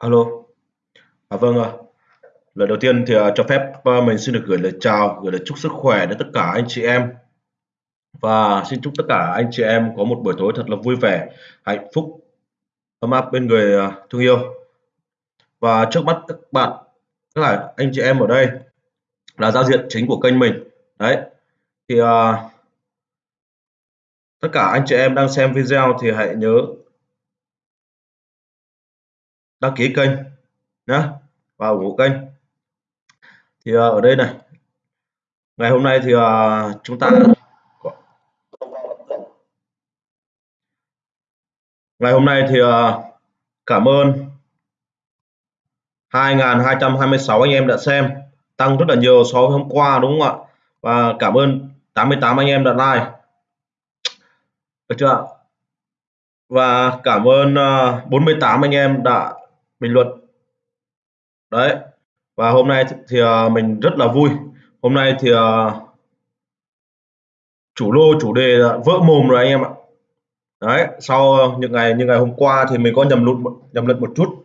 Alo. À, vâng ạ. Lời đầu tiên thì, à, cho phép, à, mình xin được gửi lời chào, gửi lời chúc sức khỏe đến tất cả anh chị em. Và xin chúc tất cả anh chị em có một buổi tối thật là vui vẻ, hạnh phúc, ấm áp bên người, à, thương yêu. Và trước mắt các bạn, tức là anh chị em ở đây là giao diện chính của kênh mình. Đấy, thì, à tất cả anh chị em đang xem video thì hãy nhớ đăng ký kênh nhé và ủng hộ kênh. Thì à, ở đây này, ngày hôm nay thì à, chúng ta ngày hôm nay thì à, cảm ơn 2.226 anh em đã xem, tăng rất là nhiều so với hôm qua, đúng không ạ? Và cảm ơn 88 anh em đã like. Được chưa và cảm ơn 48 anh em đã bình luận. Đấy, và hôm nay thì à, mình rất là vui. Hôm nay thì à, chủ lô, chủ đề là vỡ mồm rồi anh em ạ. Đấy, sau những ngày như ngày hôm qua thì mình có nhầm lụt nhầm lẫn một chút.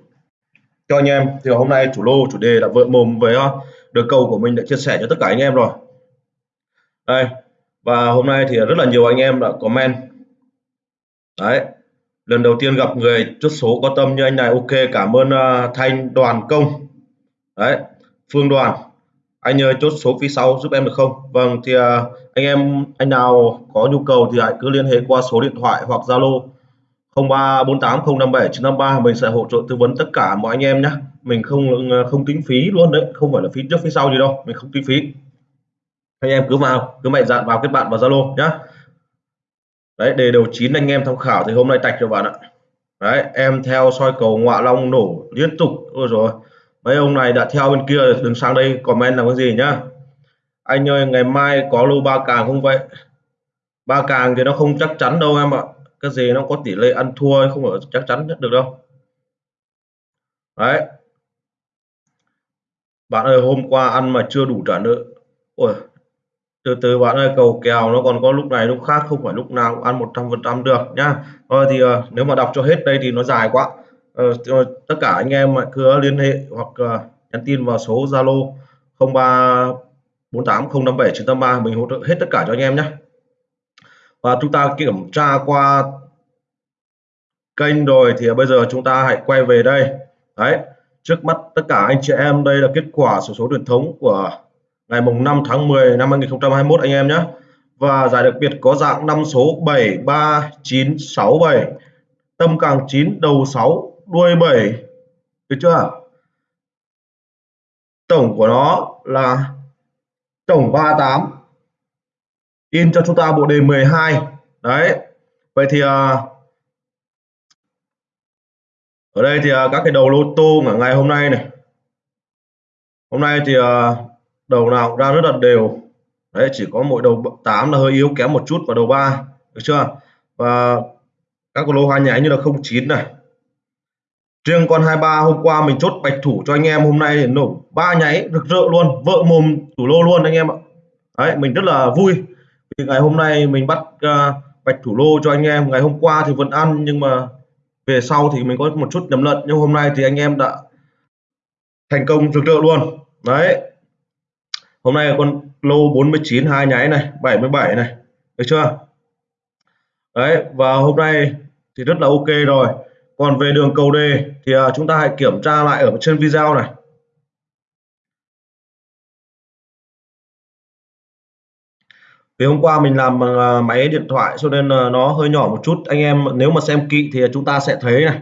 Cho anh em, thì hôm nay chủ lô, chủ đề là vỡ mồm với à, được cầu của mình đã chia sẻ cho tất cả anh em rồi. Đây, và hôm nay thì rất là nhiều anh em đã comment. Đấy lần đầu tiên gặp người chốt số có tâm như anh này ok cảm ơn uh, thanh đoàn công. Đấy phương đoàn. Anh nhờ chốt số phía sau giúp em được không? Vâng thì uh, anh em anh nào có nhu cầu thì hãy cứ liên hệ qua số điện thoại hoặc zalo 0348057953 mình sẽ hỗ trợ tư vấn tất cả mọi anh em nhé mình không à, không tính phí luôn đấy không phải là phí trước phía sau gì đâu mình không tính phí. Anh em cứ vào cứ mạnh dạn vào kết bạn vào zalo nhé đấy, đề đầu chín anh em tham khảo thì hôm nay tạch cho bạn ạ. Đấy, em theo soi cầu ngọa long nổ liên tục. Ôi rồi mấy ông này đã theo bên kia, đừng sang đây comment là cái gì nhá. Anh ơi, ngày mai có lô ba càng không vậy? Ba càng thì nó không chắc chắn đâu em ạ. Cái gì nó có tỷ lệ ăn thua không ở chắc chắn nhất được đâu. Đấy. Bạn ơi, hôm qua ăn mà chưa đủ trả nợ. Ôi từ từ bạn ơi cầu kèo nó còn có lúc này lúc khác không phải lúc nào cũng ăn 100 phần trăm được nhá. Thôi thì uh, nếu mà đọc cho hết đây thì nó dài quá. Uh, tất cả anh em cứ liên hệ hoặc uh, nhắn tin vào số Zalo 03 48 057 983 mình hỗ trợ hết tất cả cho anh em nhé và chúng ta kiểm tra qua kênh rồi thì bây giờ chúng ta hãy quay về đây. Đấy trước mắt tất cả anh chị em đây là kết quả sổ số, số truyền thống của ngày mùng 5 tháng 10 năm 2021 anh em nhé. Và giải đặc biệt có dạng năm số 73967 tâm càng 9 đầu 6 đuôi 7 được chưa? Tổng của nó là tổng 38 in cho chúng ta bộ đề 12 đấy. Vậy thì à, ở đây thì à, các cái đầu lô tô ở ngày hôm nay này. Hôm nay thì à, đầu nào cũng ra rất là đều. Đấy chỉ có mỗi đầu 8 là hơi yếu kém một chút và đầu 3 được chưa? Và các lô hoa nháy như là 09 này. Riêng con 23 hôm qua mình chốt bạch thủ cho anh em hôm nay nổ ba nháy rực rỡ luôn vợ mồm thủ lô luôn anh em ạ. Đấy mình rất là vui vì ngày hôm nay mình bắt uh, bạch thủ lô cho anh em. Ngày hôm qua thì vẫn ăn nhưng mà về sau thì mình có một chút nhầm lẫn. Nhưng hôm nay thì anh em đã thành công rực rỡ luôn. Đấy hôm nay con lô 49 hai nháy này 77 này, được chưa? Đấy, và hôm nay thì rất là ok rồi. Còn về đường cầu đề thì à, chúng ta hãy kiểm tra lại ở trên video này. Vì hôm qua mình làm bằng máy điện thoại cho nên à, nó hơi nhỏ một chút. Anh em, nếu mà xem kỹ thì chúng ta sẽ thấy này.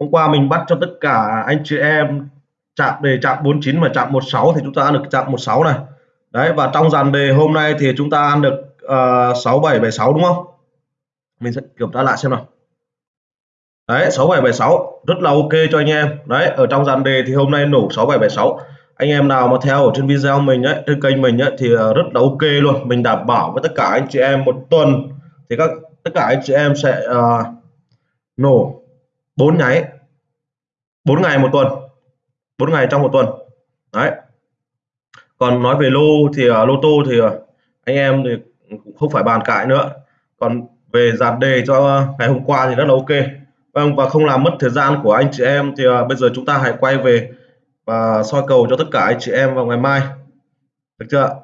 Hôm qua mình bắt cho tất cả anh chị em chạm đề chạm 49 và chạm 16 thì chúng ta ăn được chạm 16 này. Đấy và trong dàn đề hôm nay thì chúng ta ăn được ờ, uh, 6776 đúng không? Mình sẽ kiểm tra lại xem nào. Đấy 6776 rất là ok cho anh em. Đấy ở trong dàn đề thì hôm nay nổ 6776 anh em nào mà theo ở trên video mình ấy trên kênh mình ấy thì ờ, rất là ok luôn. Mình đảm bảo với tất cả anh chị em một tuần thì các tất cả anh chị em sẽ uh, nổ bốn nháy bốn ngày một tuần bốn ngày trong một tuần đấy còn nói về lô thì uh, lô tô thì uh, anh em thì cũng không phải bàn cãi nữa còn về dàn đề cho ngày hôm qua thì rất là ok Vâng và không làm mất thời gian của anh chị em thì uh, bây giờ chúng ta hãy quay về và soi cầu cho tất cả anh chị em vào ngày mai. Được chưa?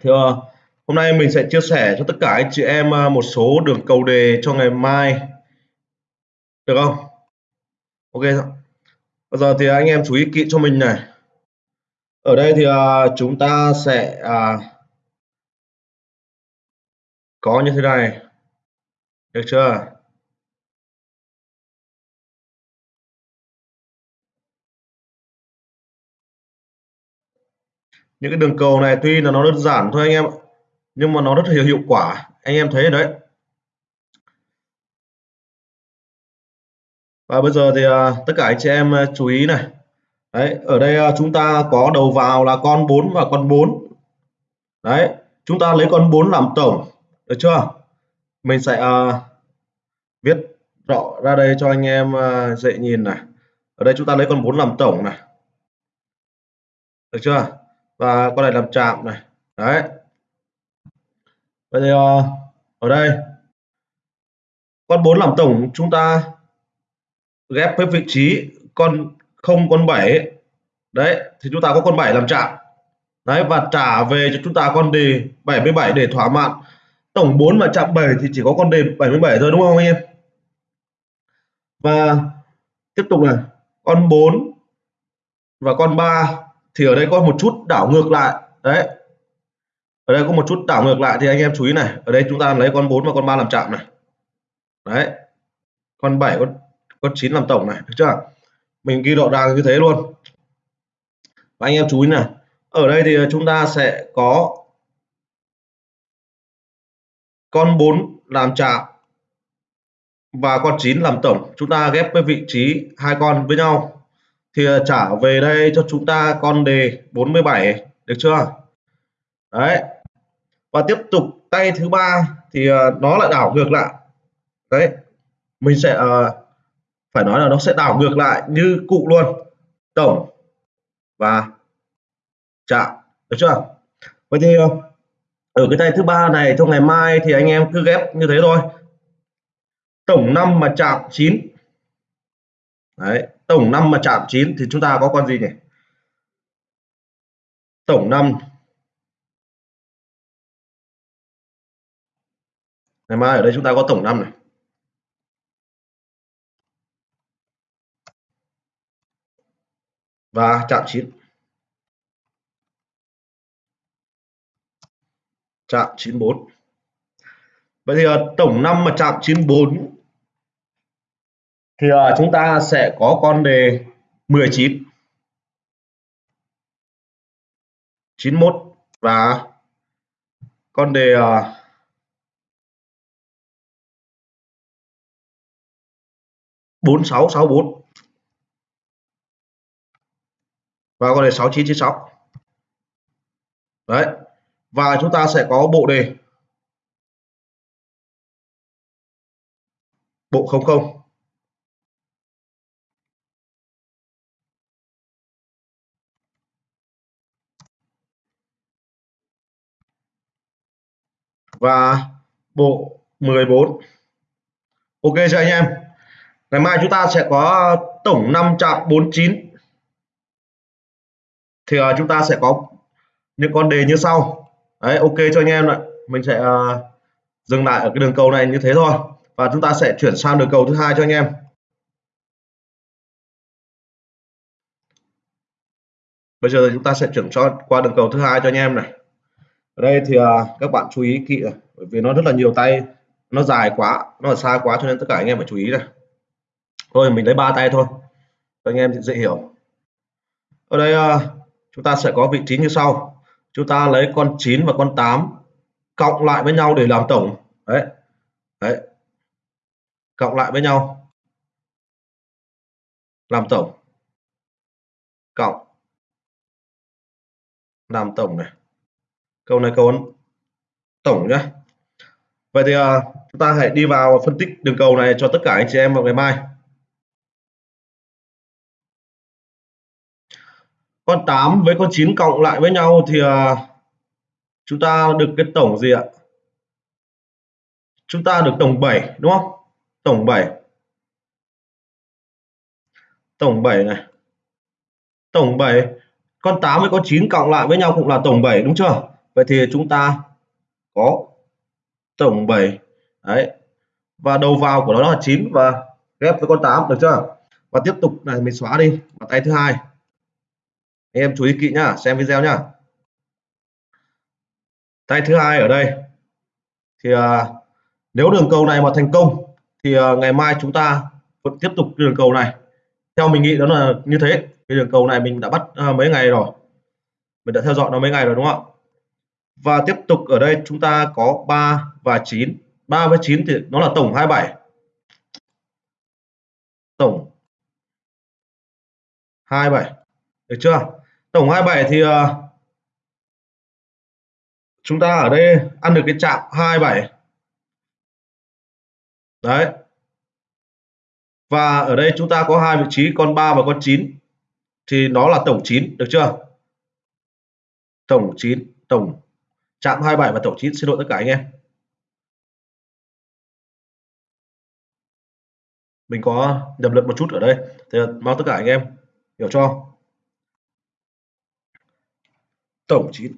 Thì uh, hôm nay mình sẽ chia sẻ cho tất cả anh chị em uh, một số đường cầu đề cho ngày mai. Được không? Ok. Bây giờ thì anh em chú ý kỹ cho mình này. Ở đây thì à, chúng ta sẽ à, có như thế này được chưa những cái đường cầu này tuy là nó đơn giản thôi anh em nhưng mà nó rất là hiệu quả anh em thấy đấy và bây giờ thì à, tất cả anh chị em à, chú ý này. Đấy ở đây à, chúng ta có đầu vào là con 4 và con 4 đấy chúng ta lấy con 4 làm tổng được chưa? Mình sẽ uh, viết rõ ra đây cho anh em uh, dễ nhìn này. Ở đây chúng ta lấy con 4 làm tổng này. Được chưa? Và con này làm chạm này. Đấy. Bây giờ uh, ở đây. Con 4 làm tổng chúng ta ghép với vị trí con 0 con 7 đấy, thì chúng ta có con 7 làm chạm đấy, và trả về cho chúng ta con đề 77 để thỏa mãn. Tổng 4 và chạm 7 thì chỉ có con đề 77 thôi, đúng không anh em? Và tiếp tục này, con 4 và con 3 thì ở đây có một chút đảo ngược lại. Đấy, ở đây có một chút đảo ngược lại thì anh em chú ý này. Ở đây chúng ta lấy con 4 và con 3 làm chạm này. Đấy, con 7 con con 9 làm tổng này được chưa? Mình ghi rõ ràng như thế luôn. Và anh em chú ý này ở đây thì chúng ta sẽ có con 4 làm chạm và con 9 làm tổng. Chúng ta ghép với vị trí hai con với nhau. Thì à, trả về đây cho chúng ta con đề 47 được chưa? Đấy. Và tiếp tục tay thứ ba thì à, nó lại đảo ngược lại. Đấy. Mình sẽ uh, phải nói là nó sẽ đảo ngược lại như cụ luôn. Tổng và chạm được chưa? Vậy thì ờ, ở cái tay thứ ba này, trong ngày mai thì anh em cứ ghép như thế thôi. Tổng năm mà chạm 9 đấy, tổng năm mà chạm 9 thì chúng ta có con gì nhỉ? Tổng năm. Ngày mai ở đây chúng ta có tổng năm này. và chạm chín. Chạm 94 Vậy thì ờ, tổng năm mà chạm 94 thì ờ, chúng ta sẽ có con đề 19 91 và con đề ờ, 4664 và con đề sáu chín chín sáu. Đấy. Và chúng ta sẽ có bộ đề. Bộ không không. Và bộ 14 ok chưa anh em? Ngày mai chúng ta sẽ có tổng 5 chạm 49 thì uh, chúng ta sẽ có những con đề như sau. Đấy ok cho anh em ạ. Mình sẽ uh, dừng lại ở cái đường cầu này như thế thôi. Và chúng ta sẽ chuyển sang đường cầu thứ hai cho anh em. Bây giờ chúng ta sẽ chuyển cho qua đường cầu thứ hai cho anh em này. Ở đây thì uh, các bạn chú ý kỹ bởi vì nó rất là nhiều tay. Nó dài quá nó là xa quá cho nên tất cả anh em phải chú ý này. Thôi mình lấy ba tay thôi. Cho anh em dễ hiểu. Ở đây uh, chúng ta sẽ có vị trí như sau. Chúng ta lấy con 9 và con 8 cộng lại với nhau để làm tổng. Đấy. Đấy. Cộng lại với nhau. Làm tổng. Cộng. Làm tổng này. Câu này câu tổng nhé vậy thì uh, chúng ta hãy đi vào phân tích đường cầu này cho tất cả anh chị em vào ngày mai. Con 8 với con 9 cộng lại với nhau thì à, chúng ta được cái tổng gì ạ? Chúng ta được tổng 7 đúng không? Tổng 7 tổng 7 này. Tổng 7 con 8 với con 9 cộng lại với nhau cũng là tổng 7 đúng chưa? Vậy thì chúng ta có tổng 7 đấy. Và đầu vào của nó là 9 và ghép với con 8 được chưa? Và tiếp tục này, mình xóa đi. Và tay thứ hai anh em chú ý kỹ nhá xem video nhá. Tay thứ hai ở đây. Thì à, nếu đường cầu này mà thành công thì à, ngày mai chúng ta vẫn tiếp tục đường cầu này. Theo mình nghĩ đó là như thế. Cái đường cầu này mình đã bắt à, mấy ngày rồi. Mình đã theo dõi nó mấy ngày rồi đúng không ạ? Và tiếp tục ở đây chúng ta có 3 và 9 3 với 9 thì nó là tổng 27 tổng 27 được chưa? Tổng 27 thì uh, chúng ta ở đây ăn được cái chạm 27 đấy. Và ở đây chúng ta có hai vị trí con 3 và con 9 thì nó là tổng 9 được chưa? Tổng 9 tổng chạm 27 và tổng 9 xin lỗi tất cả anh em. Mình có nhầm lẫn một chút ở đây. Thì mong tất cả anh em. Hiểu cho tổng 9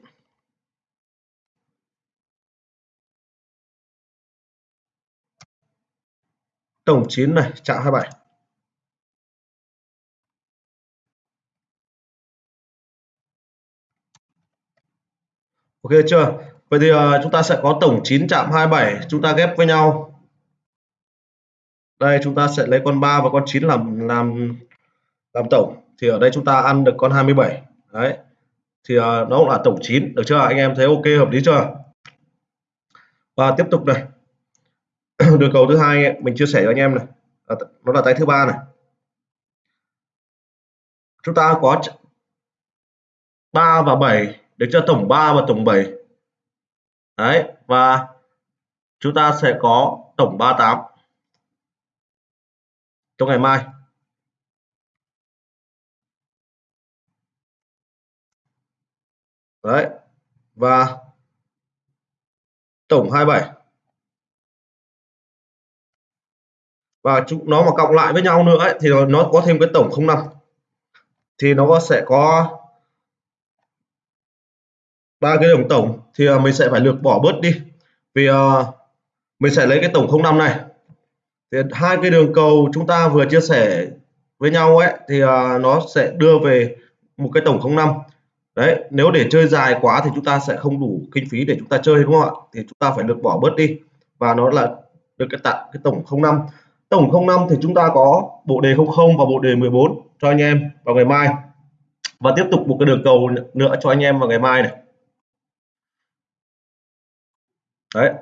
tổng 9 này chạm 27 Ok chưa? Vậy thì uh, chúng ta sẽ có tổng 9 chạm 27 chúng ta ghép với nhau. Đây chúng ta sẽ lấy con 3 và con 9 làm làm làm tổng. Thì ở đây chúng ta ăn được con 27 đấy thì uh, nó cũng là tổng 9 được chưa? Anh em thấy ok hợp lý chưa? Và tiếp tục này. Đường cầu thứ hai mình chia sẻ cho anh em này. Nó là tay thứ ba này. Chúng ta có 3 và 7 được cho tổng 3 và tổng 7 đấy và chúng ta sẽ có tổng 38 trong ngày mai. Đấy. Và tổng 27 và chúng nó mà cộng lại với nhau nữa ấy, thì nó có thêm cái tổng 05 thì nó sẽ có ba cái đồng tổng thì à, mình sẽ phải lược bỏ bớt đi. Vì uh, mình sẽ lấy cái tổng 05 này. Thì hai cái đường cầu chúng ta vừa chia sẻ với nhau ấy thì uh, nó sẽ đưa về một cái tổng 05 đấy, nếu để chơi dài quá thì chúng ta sẽ không đủ kinh phí để chúng ta chơi, đúng không ạ? Thì chúng ta phải được bỏ bớt đi. Và nó là được cái tặng cái tổng 05 tổng 05 thì chúng ta có bộ đề 00 và bộ đề 14 cho anh em vào ngày mai. Và tiếp tục một cái đường cầu nữa cho anh em vào ngày mai này. Đấy.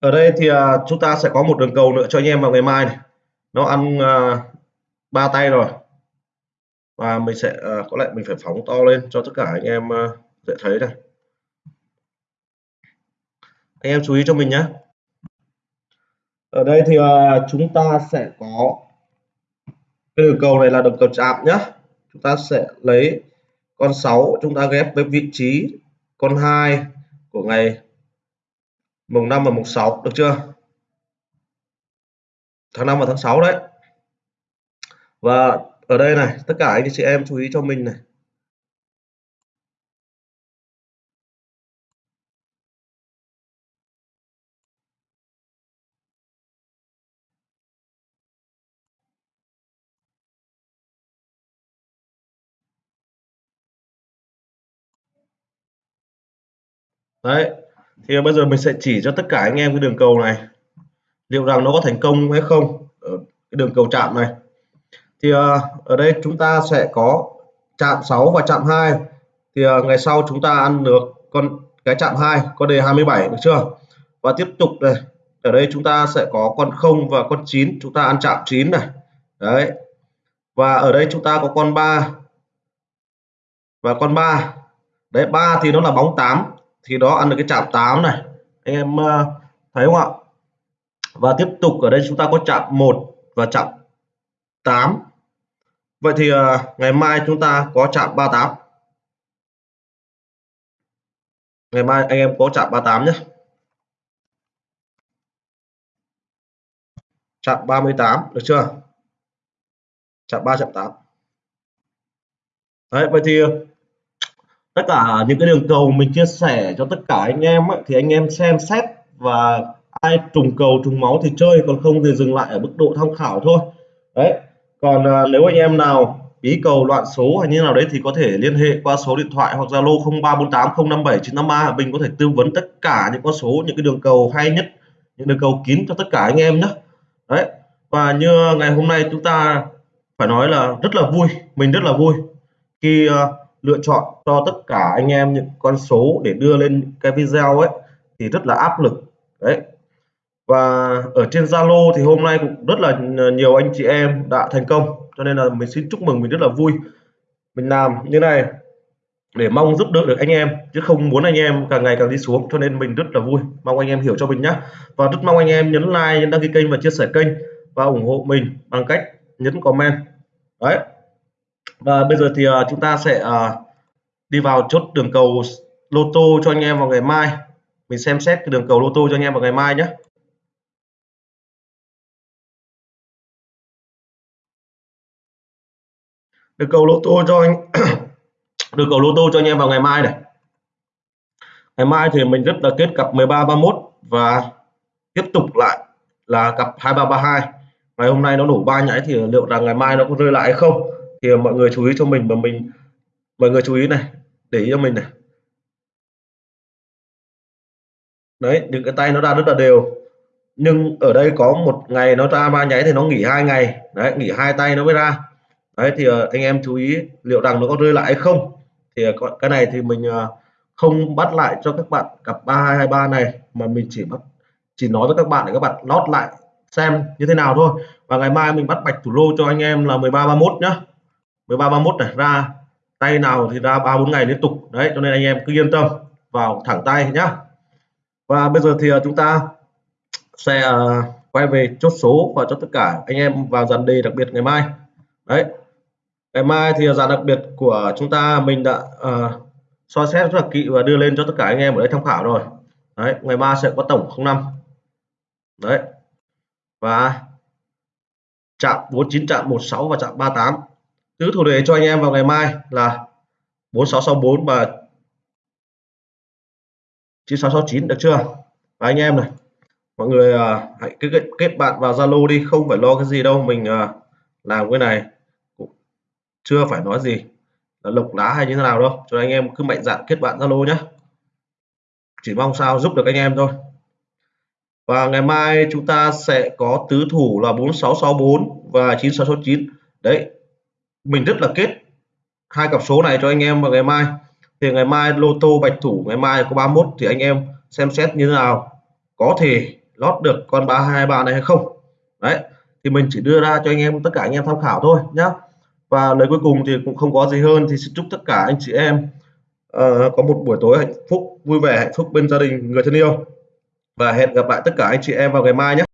Ở đây thì à, chúng ta sẽ có một đường cầu nữa cho anh em vào ngày mai này. Nó ăn uh, ba tay rồi. Và mình sẽ uh, có lẽ mình phải phóng to lên cho tất cả anh em uh, dễ thấy này. Anh em chú ý cho mình nhé. Ở đây thì uh, chúng ta sẽ có cái đường cầu này là đường cầu chạm nhé. Chúng ta sẽ lấy con 6 chúng ta ghép với vị trí con 2 của ngày mùng 5 và mùng 6 được chưa? Tháng 5 và tháng 6 đấy. Và ở đây này, tất cả anh chị em chú ý cho mình này. Đấy thì bây giờ mình sẽ chỉ cho tất cả anh em cái đường cầu này. Liệu rằng nó có thành công hay không ở cái đường cầu chạm này? Thì ờ, ở đây chúng ta sẽ có chạm 6 và chạm 2 thì ờ, ngày sau chúng ta ăn được con cái chạm 2 con đề 27 được chưa? Và tiếp tục này ở đây chúng ta sẽ có con 0 và con 9 chúng ta ăn chạm 9 này. Đấy. Và ở đây chúng ta có con 3 và con 3 đấy 3 thì nó là bóng 8 thì đó, ăn được cái chạm 8 này. Anh em ờ, thấy không ạ? Và tiếp tục ở đây chúng ta có chạm 1 và chạm 8 vậy thì ờ, ngày mai chúng ta có chạm 38 ngày mai anh em có chạm 38 nhé. Chạm 38 được chưa? Chạm 3 chạm 8 đấy, vậy thì tất cả những cái đường cầu mình chia sẻ cho tất cả anh em ấy, thì anh em xem xét và ai trùng cầu trùng máu thì chơi còn không thì dừng lại ở mức độ tham khảo thôi. Đấy còn à, nếu anh em nào bí cầu loạn số hay như nào đấy thì có thể liên hệ qua số điện thoại hoặc Zalo 0348057953 mình có thể tư vấn tất cả những con số những cái đường cầu hay nhất những đường cầu kín cho tất cả anh em nhé đấy và như ngày hôm nay chúng ta phải nói là rất là vui mình rất là vui khi uh, lựa chọn cho tất cả anh em những con số để đưa lên cái video ấy, thì rất là áp lực. Đấy. Và ở trên Zalo thì hôm nay cũng rất là nhiều anh chị em đã thành công, cho nên là mình xin chúc mừng mình rất là vui. Mình làm như này để mong giúp đỡ được anh em, chứ không muốn anh em càng ngày càng đi xuống, cho nên mình rất là vui. Mong anh em hiểu cho mình nhé và rất mong anh em nhấn like, nhấn đăng ký kênh và chia sẻ kênh và ủng hộ mình bằng cách nhấn comment. Đấy và bây giờ thì uh, chúng ta sẽ uh, đi vào chốt đường cầu lô tô cho anh em vào ngày mai. Mình xem xét cái đường cầu lô tô cho anh em vào ngày mai nhé. Đường cầu lô tô cho anh đường cầu lô tô cho anh em vào ngày mai này. Ngày mai thì mình rất là kết cặp 13 31 và tiếp tục lại là cặp 2332 ngày hôm nay nó nổ ba nhảy thì liệu rằng ngày mai nó có rơi lại hay không? Thì mọi người chú ý cho mình và mình, mọi người chú ý này, để ý cho mình này. Đấy, những cái tay nó ra rất là đều. Nhưng ở đây có một ngày nó ra ba nháy thì nó nghỉ hai ngày. Đấy, nghỉ hai tay nó mới ra. Đấy, thì ờ, anh em chú ý liệu rằng nó có rơi lại hay không. Thì ờ, cái này thì mình ờ, không bắt lại cho các bạn cặp 3223 này, mà mình chỉ bắt, chỉ nói với các bạn để các bạn lót lại xem như thế nào thôi. Và ngày mai mình bắt bạch thủ lô cho anh em là 13 31 nhá. 13 31 này ra tay nào thì ra ba bốn ngày liên tục. Đấy cho nên anh em cứ yên tâm vào thẳng tay nhá. Và bây giờ thì à, chúng ta sẽ à, quay về chốt số và cho tất cả anh em vào dàn đề đặc biệt ngày mai. Đấy ngày mai thì dàn đặc biệt của chúng ta mình đã uh, soi xét rất là kỹ và đưa lên cho tất cả anh em ở đây tham khảo rồi. Đấy ngày mai sẽ có tổng 05 đấy và chạm 49 chạm 16 và chạm 38 tứ thủ đề cho anh em vào ngày mai là 4664 và 9669 được chưa? Và anh em này mọi người à, hãy kết, kết bạn vào Zalo đi không phải lo cái gì đâu mình à, làm cái này cũng chưa phải nói gì là lộc lá hay như thế nào đâu. Cho anh em cứ mạnh dạn kết bạn Zalo nhé chỉ mong sao giúp được anh em thôi. Và ngày mai chúng ta sẽ có tứ thủ là 4664 và 9669 đấy mình rất là kết hai cặp số này cho anh em vào ngày mai. Thì ngày mai lô tô bạch thủ ngày mai có 31 thì anh em xem xét như thế nào. Có thể lót được con 323 này hay không. Đấy thì mình chỉ đưa ra cho anh em tất cả anh em tham khảo thôi nhá. Và lời cuối cùng thì cũng không có gì hơn thì xin chúc tất cả anh chị em uh, có một buổi tối hạnh phúc vui vẻ hạnh phúc bên gia đình người thân yêu. Và hẹn gặp lại tất cả anh chị em vào ngày mai nhé.